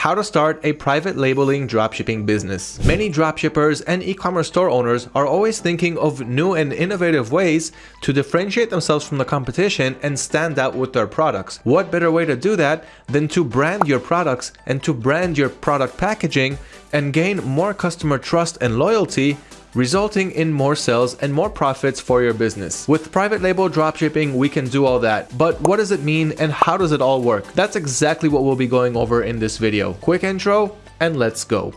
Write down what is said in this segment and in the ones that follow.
how to start a private labeling dropshipping business. Many dropshippers and e-commerce store owners are always thinking of new and innovative ways to differentiate themselves from the competition and stand out with their products. What better way to do that than to brand your products and to brand your product packaging and gain more customer trust and loyalty resulting in more sales and more profits for your business. With private label dropshipping, we can do all that. But what does it mean and how does it all work? That's exactly what we'll be going over in this video. Quick intro and let's go.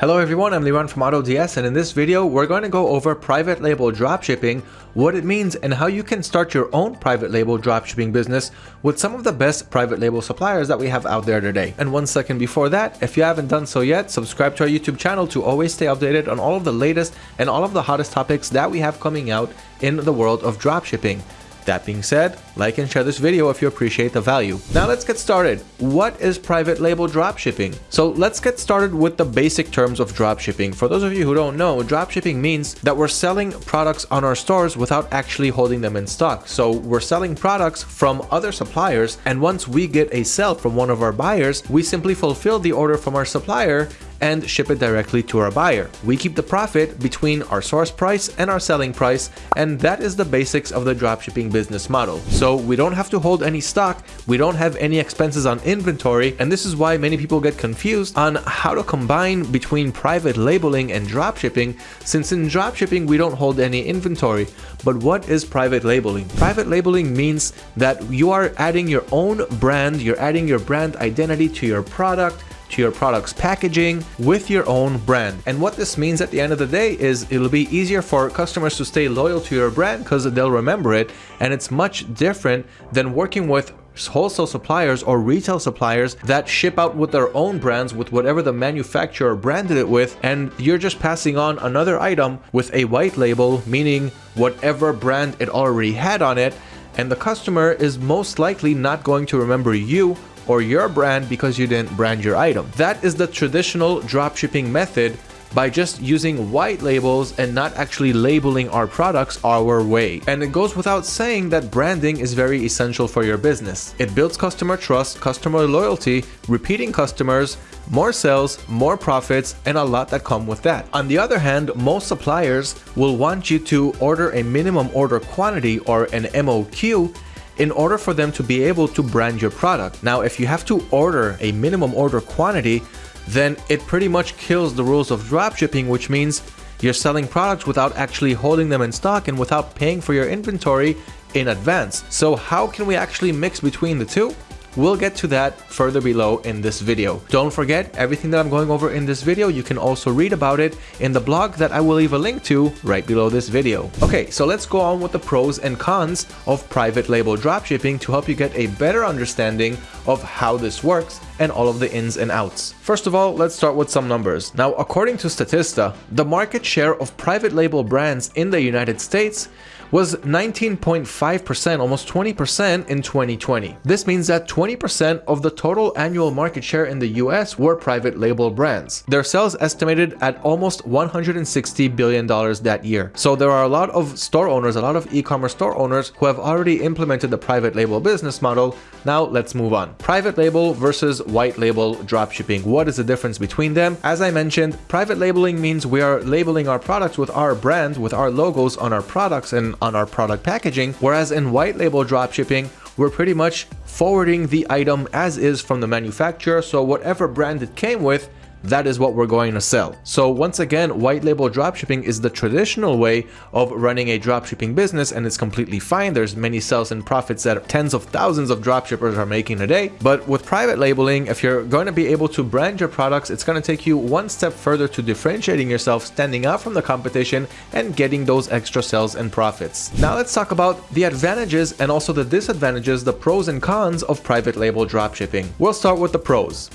Hello everyone, I'm Liran from AutoDS and in this video we're going to go over private label dropshipping, what it means and how you can start your own private label dropshipping business with some of the best private label suppliers that we have out there today. And one second before that, if you haven't done so yet, subscribe to our YouTube channel to always stay updated on all of the latest and all of the hottest topics that we have coming out in the world of dropshipping. That being said, like and share this video if you appreciate the value. Now let's get started. What is private label dropshipping? So let's get started with the basic terms of dropshipping. For those of you who don't know, dropshipping means that we're selling products on our stores without actually holding them in stock. So we're selling products from other suppliers and once we get a sale from one of our buyers, we simply fulfill the order from our supplier and ship it directly to our buyer. We keep the profit between our source price and our selling price, and that is the basics of the dropshipping business model. So we don't have to hold any stock, we don't have any expenses on inventory, and this is why many people get confused on how to combine between private labeling and dropshipping, since in dropshipping we don't hold any inventory. But what is private labeling? Private labeling means that you are adding your own brand, you're adding your brand identity to your product, to your product's packaging with your own brand. And what this means at the end of the day is it'll be easier for customers to stay loyal to your brand because they'll remember it. And it's much different than working with wholesale suppliers or retail suppliers that ship out with their own brands with whatever the manufacturer branded it with and you're just passing on another item with a white label meaning whatever brand it already had on it and the customer is most likely not going to remember you or your brand because you didn't brand your item. That is the traditional dropshipping method by just using white labels and not actually labeling our products our way. And it goes without saying that branding is very essential for your business. It builds customer trust, customer loyalty, repeating customers, more sales, more profits, and a lot that come with that. On the other hand, most suppliers will want you to order a minimum order quantity or an MOQ in order for them to be able to brand your product. Now, if you have to order a minimum order quantity, then it pretty much kills the rules of dropshipping, which means you're selling products without actually holding them in stock and without paying for your inventory in advance. So how can we actually mix between the two? We'll get to that further below in this video. Don't forget, everything that I'm going over in this video, you can also read about it in the blog that I will leave a link to right below this video. Okay, so let's go on with the pros and cons of private label dropshipping to help you get a better understanding of how this works and all of the ins and outs. First of all, let's start with some numbers. Now, according to Statista, the market share of private label brands in the United States was 19.5%, almost 20% in 2020. This means that 20% of the total annual market share in the US were private label brands. Their sales estimated at almost $160 billion that year. So there are a lot of store owners, a lot of e-commerce store owners who have already implemented the private label business model. Now let's move on. Private label versus white label dropshipping. What is the difference between them? As I mentioned, private labeling means we are labeling our products with our brand, with our logos on our products and on our product packaging, whereas in white label dropshipping, we're pretty much forwarding the item as is from the manufacturer, so whatever brand it came with, that is what we're going to sell. So once again, white label dropshipping is the traditional way of running a dropshipping business and it's completely fine. There's many sales and profits that tens of thousands of dropshippers are making a day. But with private labeling, if you're going to be able to brand your products, it's going to take you one step further to differentiating yourself, standing out from the competition and getting those extra sales and profits. Now let's talk about the advantages and also the disadvantages, the pros and cons of private label dropshipping. We'll start with the pros.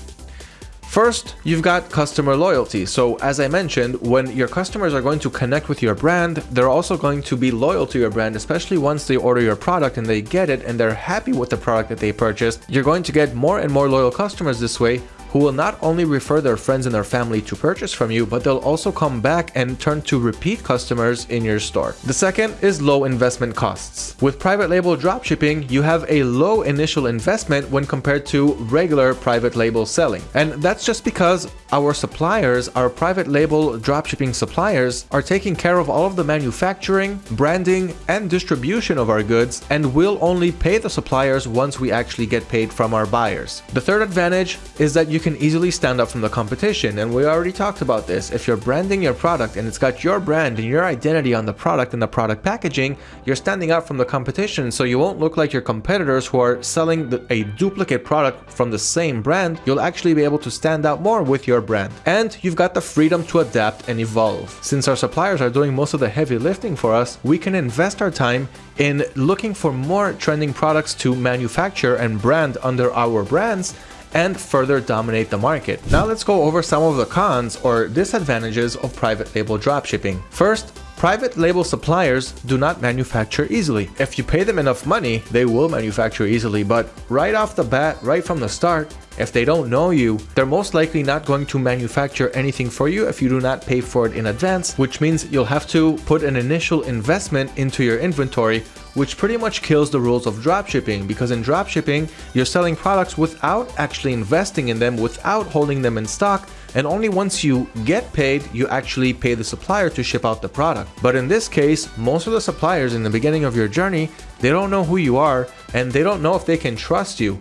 First, you've got customer loyalty. So as I mentioned, when your customers are going to connect with your brand, they're also going to be loyal to your brand, especially once they order your product and they get it and they're happy with the product that they purchased. You're going to get more and more loyal customers this way who will not only refer their friends and their family to purchase from you, but they'll also come back and turn to repeat customers in your store. The second is low investment costs. With private label dropshipping, you have a low initial investment when compared to regular private label selling. And that's just because our suppliers, our private label dropshipping suppliers, are taking care of all of the manufacturing, branding, and distribution of our goods, and will only pay the suppliers once we actually get paid from our buyers. The third advantage is that you can easily stand up from the competition, and we already talked about this. If you're branding your product and it's got your brand and your identity on the product and the product packaging, you're standing out from the competition, so you won't look like your competitors who are selling the, a duplicate product from the same brand. You'll actually be able to stand out more with your brand. And you've got the freedom to adapt and evolve. Since our suppliers are doing most of the heavy lifting for us, we can invest our time in looking for more trending products to manufacture and brand under our brands and further dominate the market. Now let's go over some of the cons or disadvantages of private label dropshipping. First, Private label suppliers do not manufacture easily. If you pay them enough money, they will manufacture easily, but right off the bat, right from the start, if they don't know you, they're most likely not going to manufacture anything for you if you do not pay for it in advance, which means you'll have to put an initial investment into your inventory, which pretty much kills the rules of dropshipping because in dropshipping, you're selling products without actually investing in them, without holding them in stock, and only once you get paid, you actually pay the supplier to ship out the product. But in this case, most of the suppliers in the beginning of your journey, they don't know who you are and they don't know if they can trust you.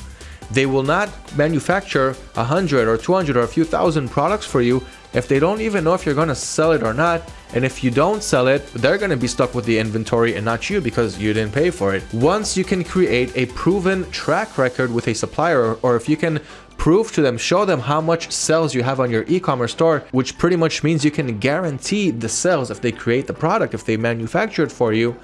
They will not manufacture a hundred or 200 or a few thousand products for you if they don't even know if you're going to sell it or not. And if you don't sell it, they're going to be stuck with the inventory and not you because you didn't pay for it. Once you can create a proven track record with a supplier, or if you can prove to them, show them how much sales you have on your e-commerce store, which pretty much means you can guarantee the sales if they create the product, if they manufacture it for you,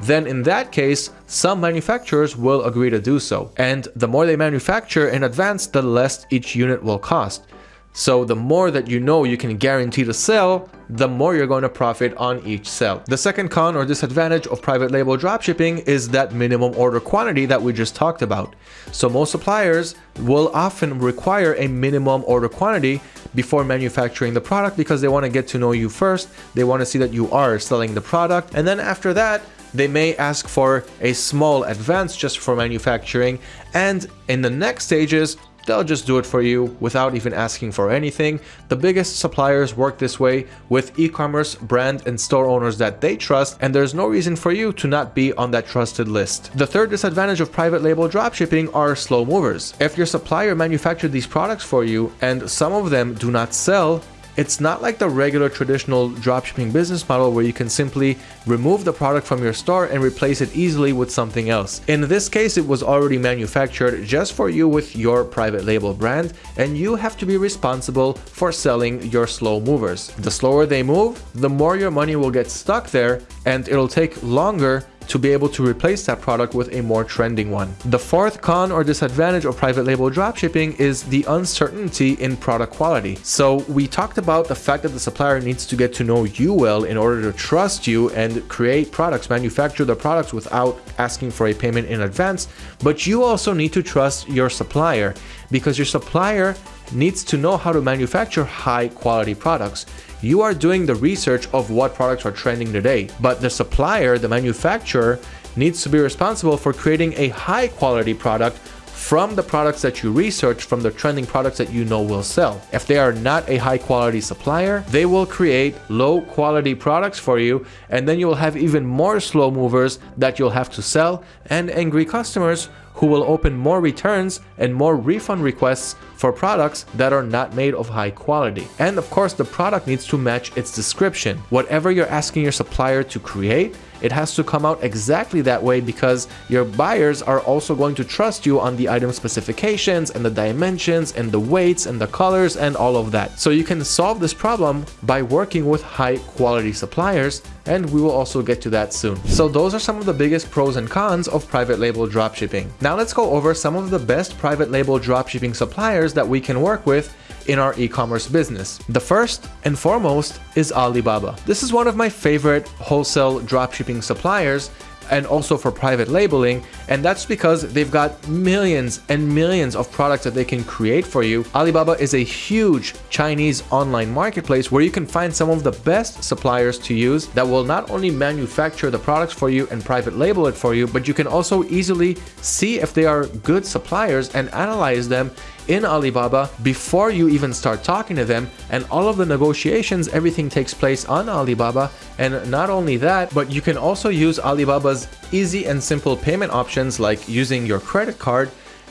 then in that case, some manufacturers will agree to do so. And the more they manufacture in advance, the less each unit will cost. So the more that you know you can guarantee to sell, the more you're going to profit on each sell. The second con or disadvantage of private label dropshipping is that minimum order quantity that we just talked about. So most suppliers will often require a minimum order quantity before manufacturing the product because they want to get to know you first. They want to see that you are selling the product. And then after that, they may ask for a small advance just for manufacturing and in the next stages They'll just do it for you without even asking for anything. The biggest suppliers work this way with e-commerce brand and store owners that they trust and there's no reason for you to not be on that trusted list. The third disadvantage of private label dropshipping are slow movers. If your supplier manufactured these products for you and some of them do not sell, it's not like the regular traditional dropshipping business model where you can simply remove the product from your store and replace it easily with something else. In this case, it was already manufactured just for you with your private label brand and you have to be responsible for selling your slow movers. The slower they move, the more your money will get stuck there and it'll take longer to be able to replace that product with a more trending one. The fourth con or disadvantage of private label dropshipping is the uncertainty in product quality. So we talked about the fact that the supplier needs to get to know you well in order to trust you and create products, manufacture the products without asking for a payment in advance. But you also need to trust your supplier because your supplier needs to know how to manufacture high quality products. You are doing the research of what products are trending today, but the supplier, the manufacturer, needs to be responsible for creating a high quality product from the products that you research from the trending products that you know will sell. If they are not a high quality supplier, they will create low quality products for you and then you will have even more slow movers that you'll have to sell and angry customers who will open more returns and more refund requests for products that are not made of high quality. And of course, the product needs to match its description. Whatever you're asking your supplier to create, it has to come out exactly that way because your buyers are also going to trust you on the item specifications and the dimensions and the weights and the colors and all of that. So you can solve this problem by working with high quality suppliers and we will also get to that soon. So those are some of the biggest pros and cons of private label dropshipping. Now let's go over some of the best private label dropshipping suppliers that we can work with in our e-commerce business. The first and foremost is Alibaba. This is one of my favorite wholesale dropshipping suppliers and also for private labeling And that's because they've got millions and millions of products that they can create for you. Alibaba is a huge Chinese online marketplace where you can find some of the best suppliers to use that will not only manufacture the products for you and private label it for you, but you can also easily see if they are good suppliers and analyze them in Alibaba before you even start talking to them. And all of the negotiations everything takes place on Alibaba. And not only that but you can also use Alibaba's easy and simple payment options like using your credit card.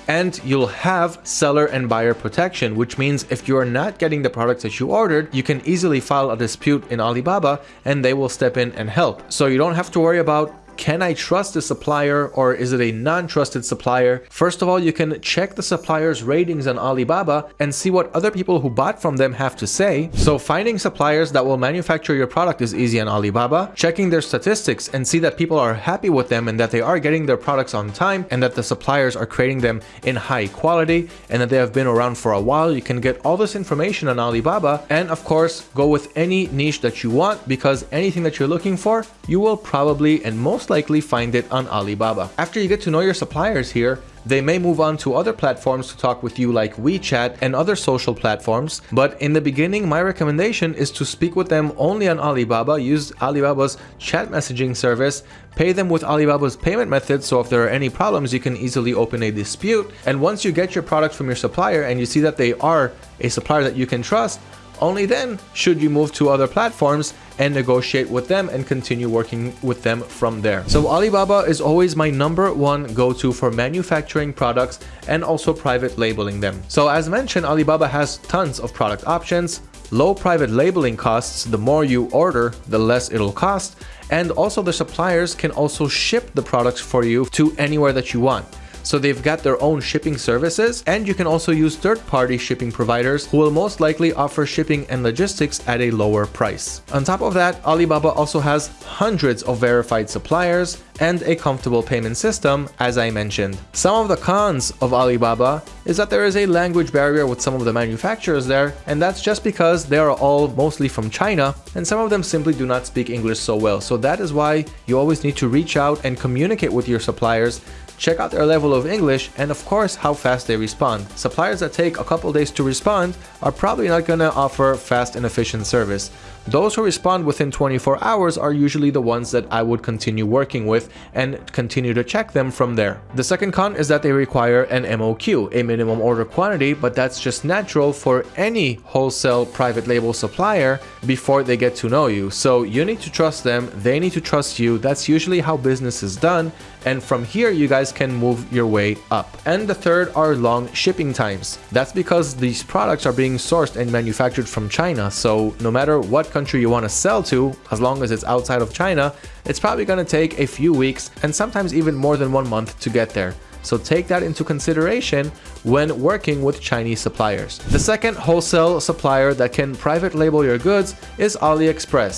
And you'll have seller and buyer protection, which means if you are not getting the products that you ordered, you can easily file a dispute in Alibaba and they will step in and help. So you don't have to worry about can I trust the supplier or is it a non-trusted supplier? First of all, you can check the supplier's ratings on Alibaba and see what other people who bought from them have to say. So finding suppliers that will manufacture your product is easy on Alibaba. Checking their statistics and see that people are happy with them and that they are getting their products on time and that the suppliers are creating them in high quality and that they have been around for a while. You can get all this information on Alibaba and of course go with any niche that you want because anything that you're looking for, you will probably and most likely find it on Alibaba. After you get to know your suppliers here, they may move on to other platforms to talk with you like WeChat and other social platforms, but in the beginning my recommendation is to speak with them only on Alibaba, use Alibaba's chat messaging service, pay them with Alibaba's payment method so if there are any problems you can easily open a dispute, and once you get your product from your supplier and you see that they are a supplier that you can trust, only then should you move to other platforms and negotiate with them and continue working with them from there. So Alibaba is always my number one go-to for manufacturing products and also private labeling them. So as mentioned, Alibaba has tons of product options, low private labeling costs, the more you order, the less it'll cost, and also the suppliers can also ship the products for you to anywhere that you want. So they've got their own shipping services and you can also use third-party shipping providers who will most likely offer shipping and logistics at a lower price. On top of that, Alibaba also has hundreds of verified suppliers and a comfortable payment system, as I mentioned. Some of the cons of Alibaba is that there is a language barrier with some of the manufacturers there, and that's just because they are all mostly from China, and some of them simply do not speak English so well. So that is why you always need to reach out and communicate with your suppliers check out their level of English, and of course how fast they respond. Suppliers that take a couple days to respond are probably not going to offer fast and efficient service. Those who respond within 24 hours are usually the ones that I would continue working with and continue to check them from there. The second con is that they require an MOQ, a minimum order quantity, but that's just natural for any wholesale private label supplier before they get to know you. So you need to trust them, they need to trust you. That's usually how business is done. And from here, you guys can move your way up. And the third are long shipping times. That's because these products are being sourced and manufactured from China. So no matter what country you want to sell to, as long as it's outside of China, it's probably going to take a few weeks and sometimes even more than one month to get there. So take that into consideration when working with Chinese suppliers. The second wholesale supplier that can private label your goods is AliExpress.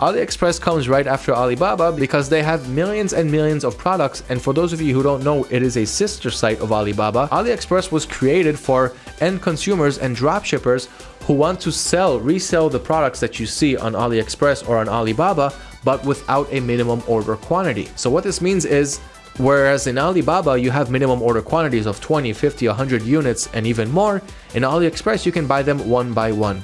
AliExpress comes right after Alibaba because they have millions and millions of products and for those of you who don't know, it is a sister site of Alibaba. AliExpress was created for end consumers and dropshippers who want to sell, resell the products that you see on AliExpress or on Alibaba, but without a minimum order quantity. So what this means is Whereas in Alibaba, you have minimum order quantities of 20, 50, 100 units and even more, in AliExpress, you can buy them one by one.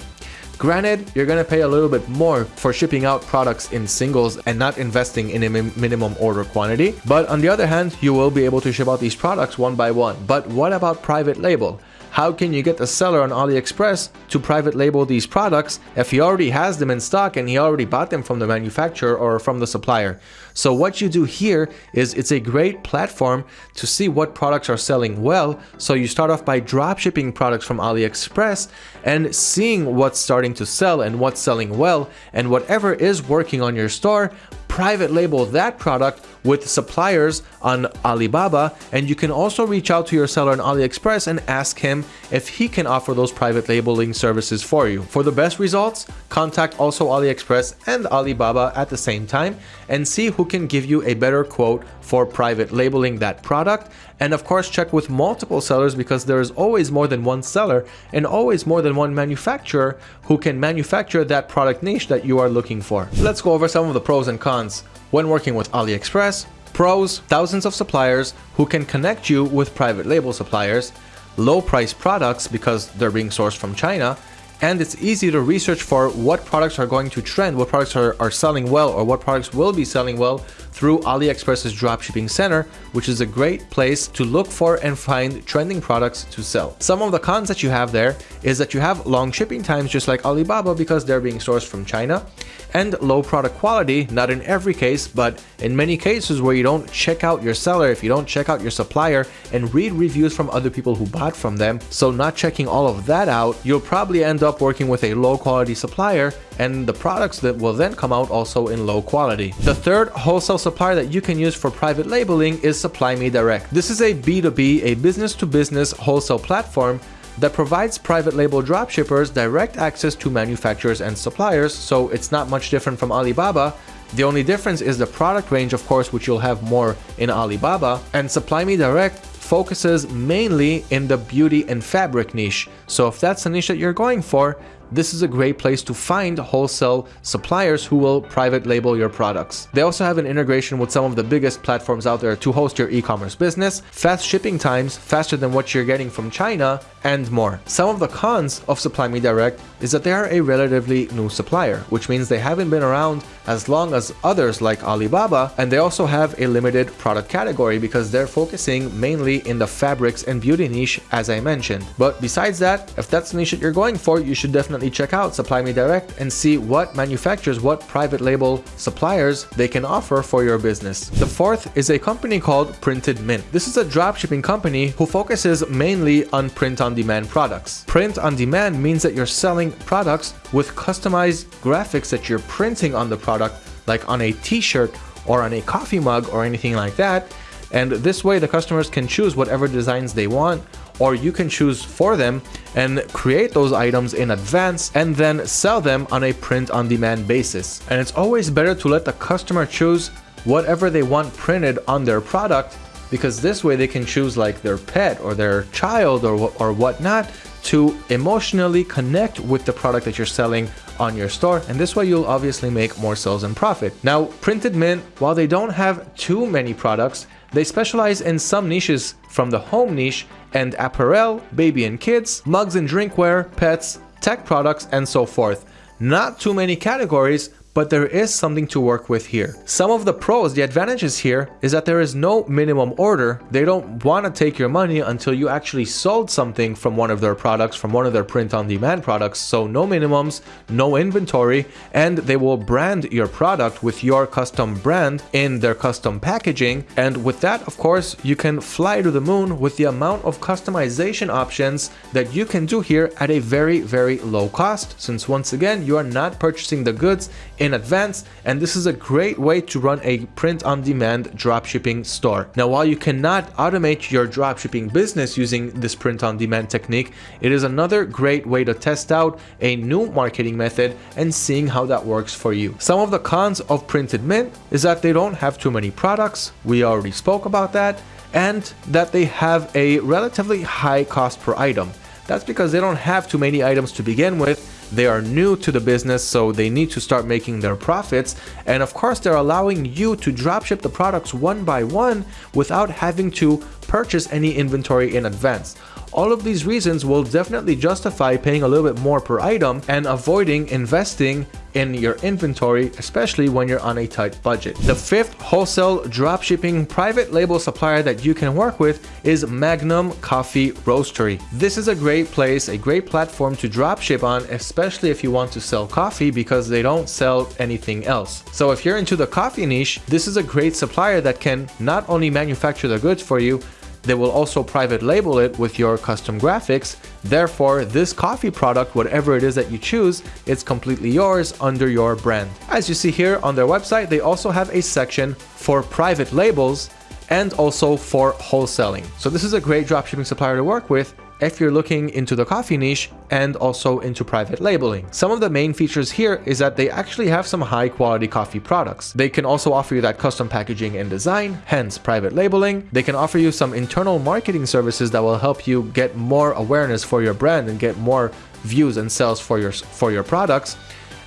Granted, you're gonna pay a little bit more for shipping out products in singles and not investing in a minimum order quantity, but on the other hand, you will be able to ship out these products one by one. But what about private label? How can you get the seller on AliExpress to private label these products if he already has them in stock and he already bought them from the manufacturer or from the supplier? So what you do here is it's a great platform to see what products are selling well. So you start off by drop shipping products from AliExpress and seeing what's starting to sell and what's selling well and whatever is working on your store, private label that product with suppliers on Alibaba and you can also reach out to your seller on AliExpress and ask him if he can offer those private labeling services for you. For the best results, contact also AliExpress and Alibaba at the same time and see who can give you a better quote for private labeling that product and of course check with multiple sellers because there is always more than one seller and always more than one manufacturer who can manufacture that product niche that you are looking for. Let's go over some of the pros and cons when working with AliExpress Pros, thousands of suppliers who can connect you with private label suppliers, low price products because they're being sourced from China, and it's easy to research for what products are going to trend, what products are, are selling well, or what products will be selling well through AliExpress's dropshipping center, which is a great place to look for and find trending products to sell. Some of the cons that you have there is that you have long shipping times just like Alibaba because they're being sourced from China and low product quality, not in every case, but in many cases where you don't check out your seller, if you don't check out your supplier and read reviews from other people who bought from them, so not checking all of that out, you'll probably end up working with a low quality supplier and the products that will then come out also in low quality. The third wholesale supplier that you can use for private labeling is Supply Me Direct. This is a B2B, a business to business wholesale platform that provides private label dropshippers direct access to manufacturers and suppliers, so it's not much different from Alibaba. The only difference is the product range, of course, which you'll have more in Alibaba, and Supply Me Direct focuses mainly in the beauty and fabric niche. So if that's the niche that you're going for, this is a great place to find wholesale suppliers who will private label your products. They also have an integration with some of the biggest platforms out there to host your e-commerce business, fast shipping times, faster than what you're getting from China, and more. Some of the cons of Supply Me Direct is that they are a relatively new supplier, which means they haven't been around as long as others like Alibaba, and they also have a limited product category because they're focusing mainly in the fabrics and beauty niche as I mentioned. But besides that, if that's the niche that you're going for, you should definitely check out Supply Me Direct and see what manufacturers, what private label suppliers they can offer for your business. The fourth is a company called Printed Mint. This is a dropshipping company who focuses mainly on print on demand products. Print on demand means that you're selling products with customized graphics that you're printing on the product, like on a t-shirt or on a coffee mug or anything like that. And this way the customers can choose whatever designs they want or you can choose for them and create those items in advance and then sell them on a print on demand basis. And it's always better to let the customer choose whatever they want printed on their product because this way they can choose like their pet or their child or, or whatnot to emotionally connect with the product that you're selling on your store and this way you'll obviously make more sales and profit. Now Printed Mint, while they don't have too many products, they specialize in some niches from the home niche and apparel, baby and kids, mugs and drinkware, pets, tech products and so forth. Not too many categories, but there is something to work with here. Some of the pros, the advantages here is that there is no minimum order. They don't want to take your money until you actually sold something from one of their products, from one of their print on demand products. So no minimums, no inventory, and they will brand your product with your custom brand in their custom packaging. And with that, of course, you can fly to the moon with the amount of customization options that you can do here at a very, very low cost. Since once again, you are not purchasing the goods in advance and this is a great way to run a print-on-demand dropshipping store. Now while you cannot automate your dropshipping business using this print-on-demand technique, it is another great way to test out a new marketing method and seeing how that works for you. Some of the cons of Printed Mint is that they don't have too many products, we already spoke about that, and that they have a relatively high cost per item. That's because they don't have too many items to begin with they are new to the business, so they need to start making their profits. And of course, they're allowing you to dropship the products one by one without having to purchase any inventory in advance. All of these reasons will definitely justify paying a little bit more per item and avoiding investing in your inventory, especially when you're on a tight budget. The fifth wholesale dropshipping private label supplier that you can work with is Magnum Coffee Roastery. This is a great place, a great platform to dropship on, especially if you want to sell coffee because they don't sell anything else. So if you're into the coffee niche, this is a great supplier that can not only manufacture the goods for you, they will also private label it with your custom graphics. Therefore, this coffee product, whatever it is that you choose, it's completely yours under your brand. As you see here on their website, they also have a section for private labels and also for wholesaling. So this is a great dropshipping supplier to work with if you're looking into the coffee niche and also into private labeling. Some of the main features here is that they actually have some high quality coffee products. They can also offer you that custom packaging and design, hence private labeling. They can offer you some internal marketing services that will help you get more awareness for your brand and get more views and sales for your, for your products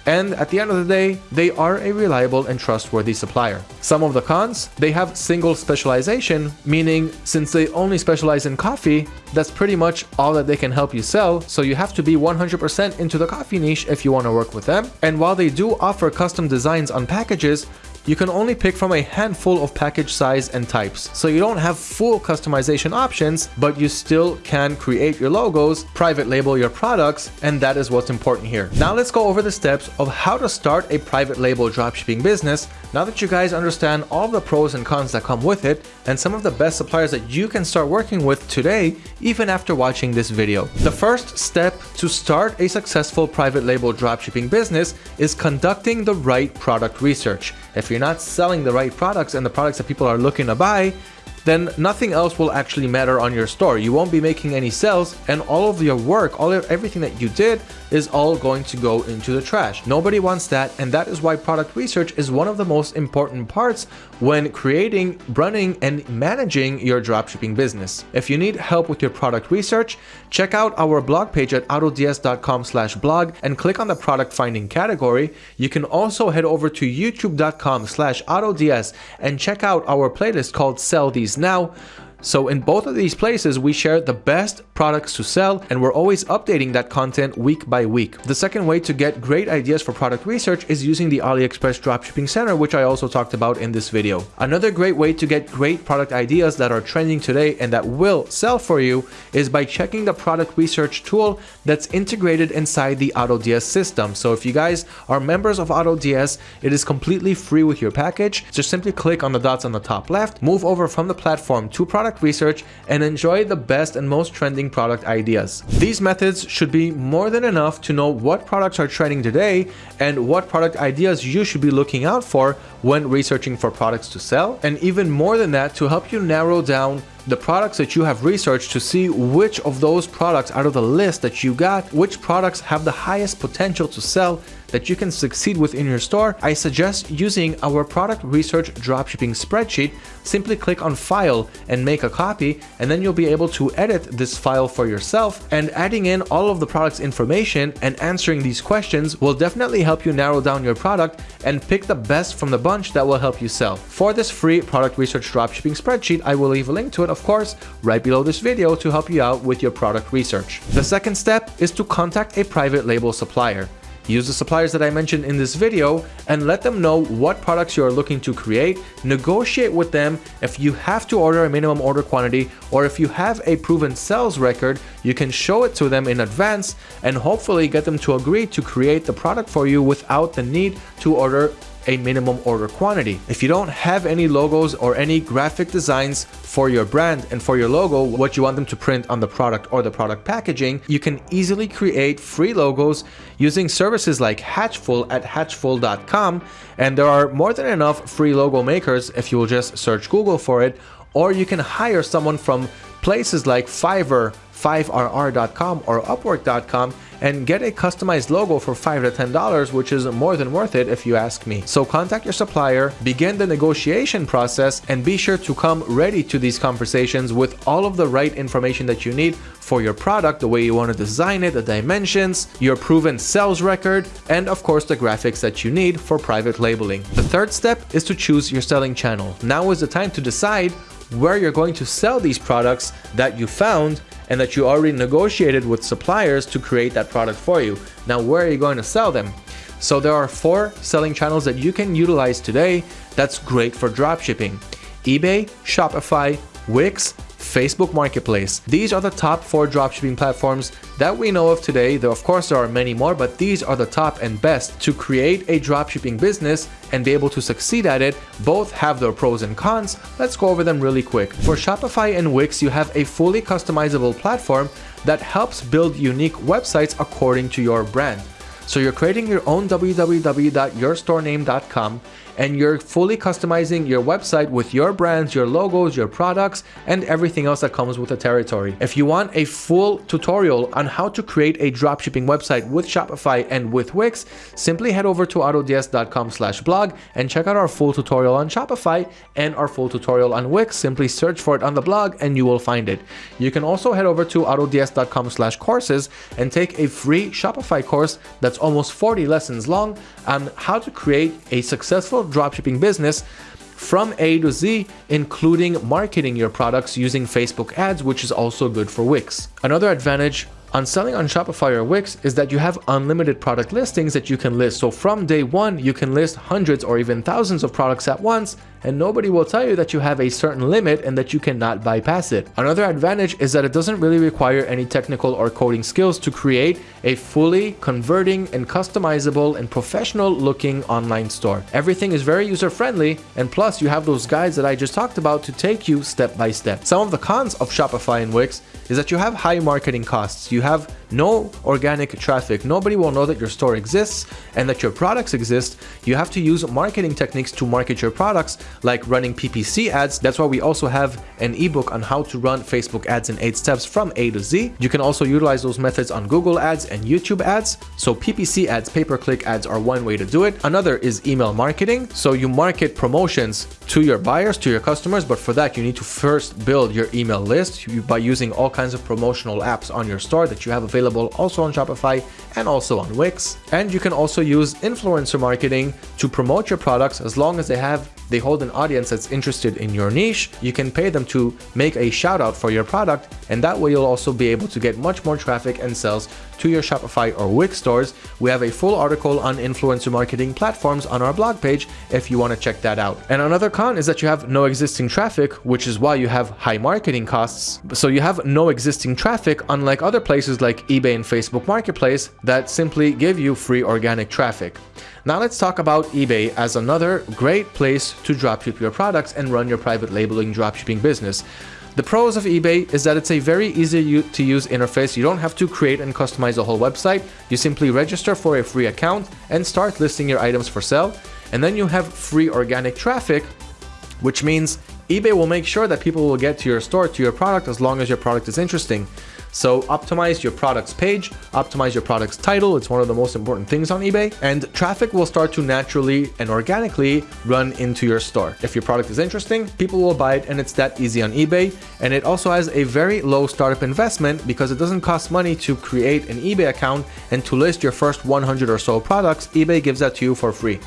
and at the end of the day, they are a reliable and trustworthy supplier. Some of the cons, they have single specialization, meaning since they only specialize in coffee, that's pretty much all that they can help you sell, so you have to be 100% into the coffee niche if you want to work with them. And while they do offer custom designs on packages, you can only pick from a handful of package size and types. So you don't have full customization options, but you still can create your logos, private label your products, and that is what's important here. Now let's go over the steps of how to start a private label dropshipping business. Now that you guys understand all the pros and cons that come with it, and some of the best suppliers that you can start working with today, even after watching this video. The first step to start a successful private label dropshipping business is conducting the right product research. If you're not selling the right products and the products that people are looking to buy, then nothing else will actually matter on your store. You won't be making any sales and all of your work, all of everything that you did is all going to go into the trash. Nobody wants that and that is why product research is one of the most important parts when creating, running and managing your dropshipping business. If you need help with your product research, check out our blog page at autods.com slash blog and click on the product finding category. You can also head over to youtube.com slash autods and check out our playlist called Sell These Now so in both of these places, we share the best products to sell and we're always updating that content week by week. The second way to get great ideas for product research is using the AliExpress Dropshipping Center, which I also talked about in this video. Another great way to get great product ideas that are trending today and that will sell for you is by checking the product research tool that's integrated inside the AutoDS system. So if you guys are members of AutoDS, it is completely free with your package. Just simply click on the dots on the top left, move over from the platform to product product research and enjoy the best and most trending product ideas. These methods should be more than enough to know what products are trending today and what product ideas you should be looking out for when researching for products to sell, and even more than that to help you narrow down the products that you have researched to see which of those products out of the list that you got, which products have the highest potential to sell that you can succeed with in your store, I suggest using our product research dropshipping spreadsheet. Simply click on file and make a copy and then you'll be able to edit this file for yourself and adding in all of the product's information and answering these questions will definitely help you narrow down your product and pick the best from the bunch that will help you sell. For this free product research dropshipping spreadsheet, I will leave a link to it, of course, right below this video to help you out with your product research. The second step is to contact a private label supplier. Use the suppliers that I mentioned in this video and let them know what products you are looking to create. Negotiate with them if you have to order a minimum order quantity or if you have a proven sales record, you can show it to them in advance and hopefully get them to agree to create the product for you without the need to order a minimum order quantity. If you don't have any logos or any graphic designs for your brand and for your logo, what you want them to print on the product or the product packaging, you can easily create free logos using services like Hatchful at hatchful.com. And there are more than enough free logo makers if you will just search Google for it, or you can hire someone from places like Fiverr, 5rr.com or upwork.com and get a customized logo for 5 to $10, which is more than worth it if you ask me. So contact your supplier, begin the negotiation process, and be sure to come ready to these conversations with all of the right information that you need for your product, the way you want to design it, the dimensions, your proven sales record, and of course the graphics that you need for private labeling. The third step is to choose your selling channel. Now is the time to decide where you're going to sell these products that you found and that you already negotiated with suppliers to create that product for you. Now, where are you going to sell them? So there are four selling channels that you can utilize today that's great for dropshipping. eBay, Shopify, Wix, Facebook Marketplace. These are the top four dropshipping platforms that we know of today. Though of course there are many more, but these are the top and best to create a dropshipping business and be able to succeed at it. Both have their pros and cons. Let's go over them really quick. For Shopify and Wix, you have a fully customizable platform that helps build unique websites according to your brand. So you're creating your own www.yourstorename.com and you're fully customizing your website with your brands, your logos, your products, and everything else that comes with the territory. If you want a full tutorial on how to create a dropshipping website with Shopify and with Wix, simply head over to autods.com slash blog and check out our full tutorial on Shopify and our full tutorial on Wix. Simply search for it on the blog and you will find it. You can also head over to autods.com slash courses and take a free Shopify course that's almost 40 lessons long on how to create a successful dropshipping business from A to Z, including marketing your products using Facebook ads, which is also good for Wix. Another advantage on selling on Shopify or Wix is that you have unlimited product listings that you can list. So from day one, you can list hundreds or even thousands of products at once and nobody will tell you that you have a certain limit and that you cannot bypass it. Another advantage is that it doesn't really require any technical or coding skills to create a fully converting and customizable and professional looking online store. Everything is very user friendly and plus you have those guides that I just talked about to take you step by step. Some of the cons of Shopify and Wix is that you have high marketing costs. You have no organic traffic. Nobody will know that your store exists and that your products exist. You have to use marketing techniques to market your products, like running PPC ads. That's why we also have an ebook on how to run Facebook ads in 8 steps from A to Z. You can also utilize those methods on Google ads and YouTube ads. So PPC ads, pay-per-click ads are one way to do it. Another is email marketing. So you market promotions to your buyers, to your customers, but for that you need to first build your email list by using all kinds of promotional apps on your store that you have available also on Shopify and also on Wix. And you can also use influencer marketing to promote your products as long as they have they hold an audience that's interested in your niche. You can pay them to make a shout out for your product and that way you'll also be able to get much more traffic and sales to your Shopify or Wix stores. We have a full article on influencer marketing platforms on our blog page if you want to check that out. And another con is that you have no existing traffic, which is why you have high marketing costs. So you have no existing traffic, unlike other places like eBay and Facebook Marketplace that simply give you free organic traffic. Now let's talk about eBay as another great place to dropship your products and run your private labeling dropshipping business. The pros of eBay is that it's a very easy to use interface. You don't have to create and customize a whole website. You simply register for a free account and start listing your items for sale. And then you have free organic traffic, which means eBay will make sure that people will get to your store, to your product, as long as your product is interesting. So optimize your product's page, optimize your product's title. It's one of the most important things on eBay and traffic will start to naturally and organically run into your store. If your product is interesting, people will buy it and it's that easy on eBay. And it also has a very low startup investment because it doesn't cost money to create an eBay account and to list your first 100 or so products, eBay gives that to you for free.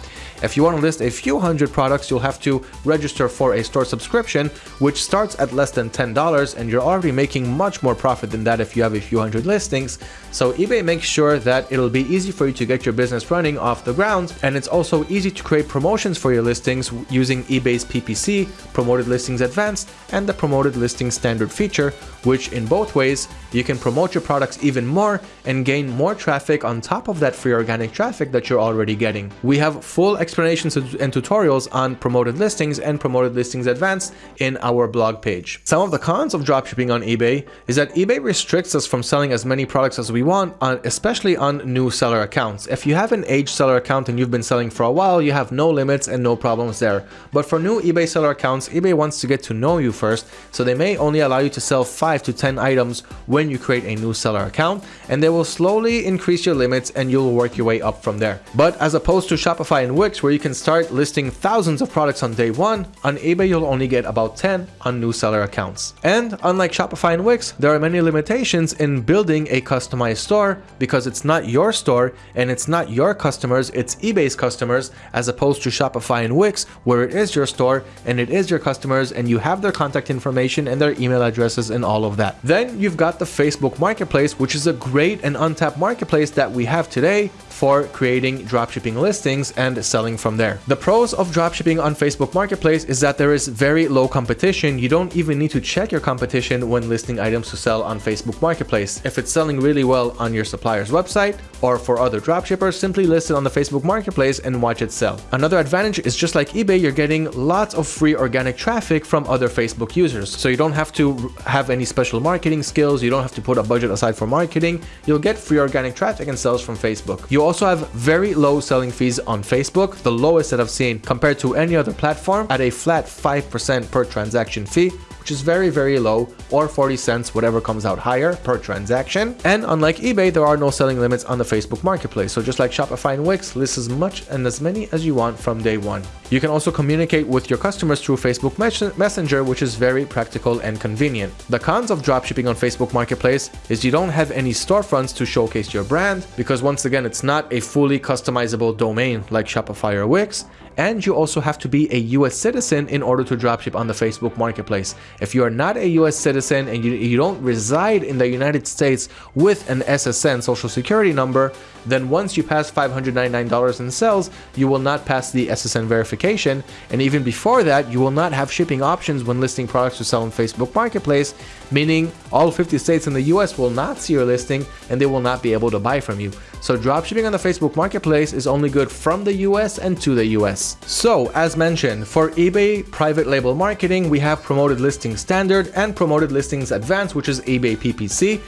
If you want to list a few hundred products, you'll have to register for a store subscription, which starts at less than $10 and you're already making much more profit than that if you have a few hundred listings. So eBay makes sure that it'll be easy for you to get your business running off the ground and it's also easy to create promotions for your listings using eBay's PPC, Promoted Listings Advanced, and the Promoted Listings Standard feature, which in both ways, you can promote your products even more and gain more traffic on top of that free organic traffic that you're already getting. We have full explanations and tutorials on promoted listings and promoted listings advanced in our blog page. Some of the cons of dropshipping on eBay is that eBay restricts us from selling as many products as we want, on, especially on new seller accounts. If you have an aged seller account and you've been selling for a while, you have no limits and no problems there. But for new eBay seller accounts, eBay wants to get to know you first, so they may only allow you to sell 5 to 10 items when you create a new seller account, and they will slowly increase your limits and you'll work your way up from there. But as opposed to Shopify and Wix, where you can start listing thousands of products on day one, on eBay you'll only get about 10 on new seller accounts. And unlike Shopify and Wix, there are many limitations in building a customized store because it's not your store and it's not your customers, it's eBay's customers, as opposed to Shopify and Wix, where it is your store and it is your customers and you have their contact information and their email addresses and all of that. Then you've got the Facebook Marketplace, which is a great and untapped marketplace that we have today for creating dropshipping listings and selling from there. The pros of dropshipping on Facebook Marketplace is that there is very low competition. You don't even need to check your competition when listing items to sell on Facebook Marketplace. If it's selling really well on your supplier's website or for other dropshippers, simply list it on the Facebook Marketplace and watch it sell. Another advantage is just like eBay, you're getting lots of free organic traffic from other Facebook users. So you don't have to have any special marketing skills. You don't have to put a budget aside for marketing. You'll get free organic traffic and sales from Facebook. You also have very low selling fees on Facebook, the lowest that I've seen compared to any other platform at a flat 5% per transaction fee, which is very, very low, or 40 cents, whatever comes out higher per transaction. And unlike eBay, there are no selling limits on the Facebook Marketplace. So just like Shopify and Wix, list as much and as many as you want from day one. You can also communicate with your customers through Facebook Messenger, which is very practical and convenient. The cons of dropshipping on Facebook Marketplace is you don't have any storefronts to showcase your brand, because once again, it's not a fully customizable domain like Shopify or Wix, and you also have to be a US citizen in order to dropship on the Facebook Marketplace. If you are not a US citizen and you, you don't reside in the United States with an SSN social security number, then once you pass $599 in sales, you will not pass the SSN verification. And even before that, you will not have shipping options when listing products to sell on Facebook Marketplace, meaning all 50 states in the US will not see your listing and they will not be able to buy from you. So dropshipping on the Facebook Marketplace is only good from the US and to the US. So as mentioned, for eBay private label marketing, we have promoted listings standard and promoted listings advanced, which is eBay PPC.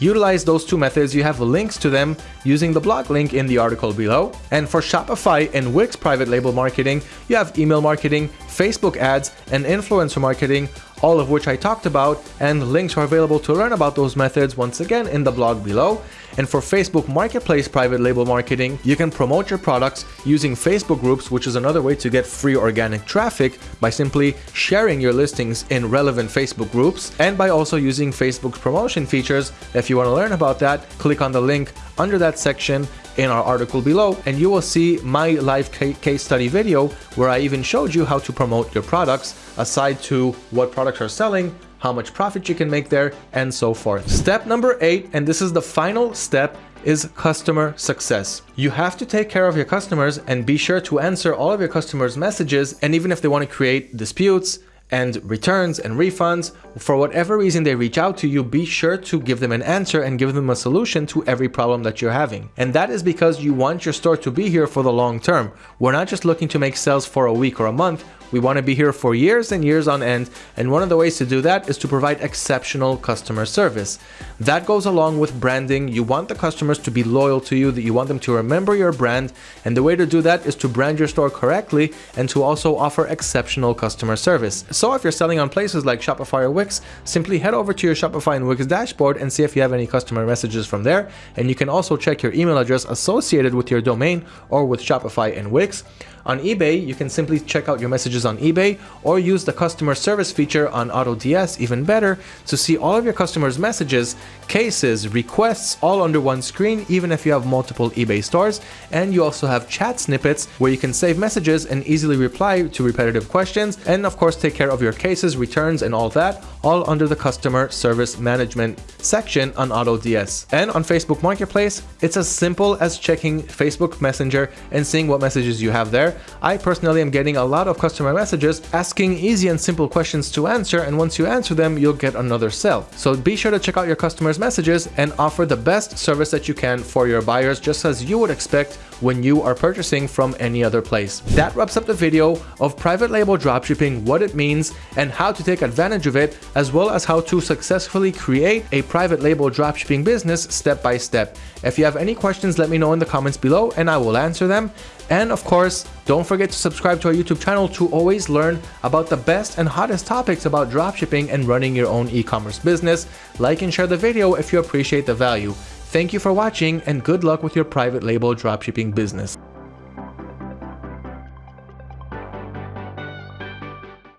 Utilize those two methods, you have links to them using the blog link in the article below. And for Shopify and Wix private label marketing, you have email marketing, Facebook ads, and influencer marketing, all of which I talked about, and links are available to learn about those methods once again in the blog below. And for Facebook Marketplace private label marketing, you can promote your products using Facebook groups, which is another way to get free organic traffic by simply sharing your listings in relevant Facebook groups and by also using Facebook's promotion features. If you want to learn about that, click on the link under that section in our article below and you will see my live case study video where I even showed you how to promote your products aside to what products are selling how much profit you can make there, and so forth. Step number eight, and this is the final step, is customer success. You have to take care of your customers and be sure to answer all of your customers' messages. And even if they want to create disputes, and returns and refunds. For whatever reason they reach out to you, be sure to give them an answer and give them a solution to every problem that you're having. And that is because you want your store to be here for the long term. We're not just looking to make sales for a week or a month. We want to be here for years and years on end, and one of the ways to do that is to provide exceptional customer service. That goes along with branding. You want the customers to be loyal to you, that you want them to remember your brand, and the way to do that is to brand your store correctly and to also offer exceptional customer service. So if you're selling on places like Shopify or Wix, simply head over to your Shopify and Wix dashboard and see if you have any customer messages from there, and you can also check your email address associated with your domain or with Shopify and Wix. On eBay, you can simply check out your messages on eBay or use the customer service feature on AutoDS even better to see all of your customers' messages, cases, requests all under one screen even if you have multiple eBay stores. And you also have chat snippets where you can save messages and easily reply to repetitive questions and of course take care of your cases, returns and all that all under the customer service management section on AutoDS. And on Facebook Marketplace, it's as simple as checking Facebook Messenger and seeing what messages you have there I personally am getting a lot of customer messages asking easy and simple questions to answer and once you answer them, you'll get another sale. So be sure to check out your customers' messages and offer the best service that you can for your buyers just as you would expect when you are purchasing from any other place. That wraps up the video of private label dropshipping, what it means and how to take advantage of it, as well as how to successfully create a private label dropshipping business step by step. If you have any questions, let me know in the comments below and I will answer them. And of course, don't forget to subscribe to our YouTube channel to always learn about the best and hottest topics about dropshipping and running your own e-commerce business. Like and share the video if you appreciate the value. Thank you for watching and good luck with your private label dropshipping business.